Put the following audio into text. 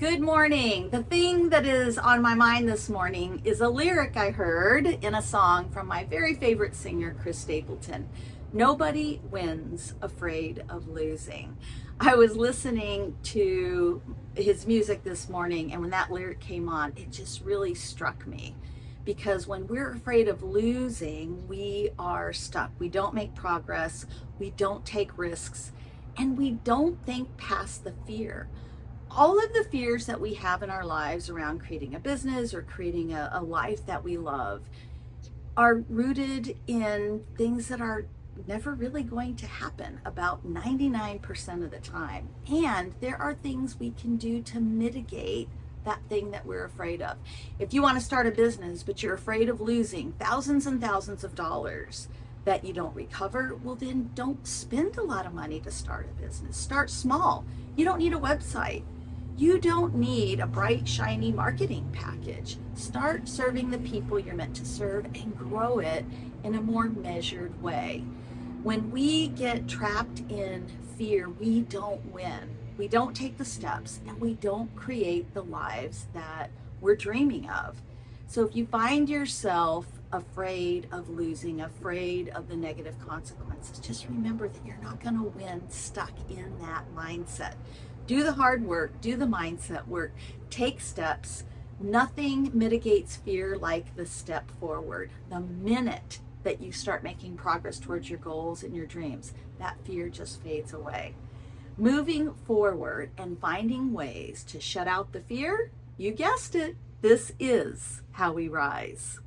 Good morning. The thing that is on my mind this morning is a lyric I heard in a song from my very favorite singer, Chris Stapleton. Nobody wins afraid of losing. I was listening to his music this morning, and when that lyric came on, it just really struck me. Because when we're afraid of losing, we are stuck. We don't make progress, we don't take risks, and we don't think past the fear all of the fears that we have in our lives around creating a business or creating a, a, life that we love are rooted in things that are never really going to happen about 99% of the time. And there are things we can do to mitigate that thing that we're afraid of. If you want to start a business, but you're afraid of losing thousands and thousands of dollars that you don't recover, well, then don't spend a lot of money to start a business. Start small. You don't need a website. You don't need a bright, shiny marketing package. Start serving the people you're meant to serve and grow it in a more measured way. When we get trapped in fear, we don't win. We don't take the steps and we don't create the lives that we're dreaming of. So if you find yourself afraid of losing, afraid of the negative consequences, just remember that you're not going to win stuck in that mindset. Do the hard work, do the mindset work, take steps. Nothing mitigates fear like the step forward. The minute that you start making progress towards your goals and your dreams, that fear just fades away. Moving forward and finding ways to shut out the fear, you guessed it, this is how we rise.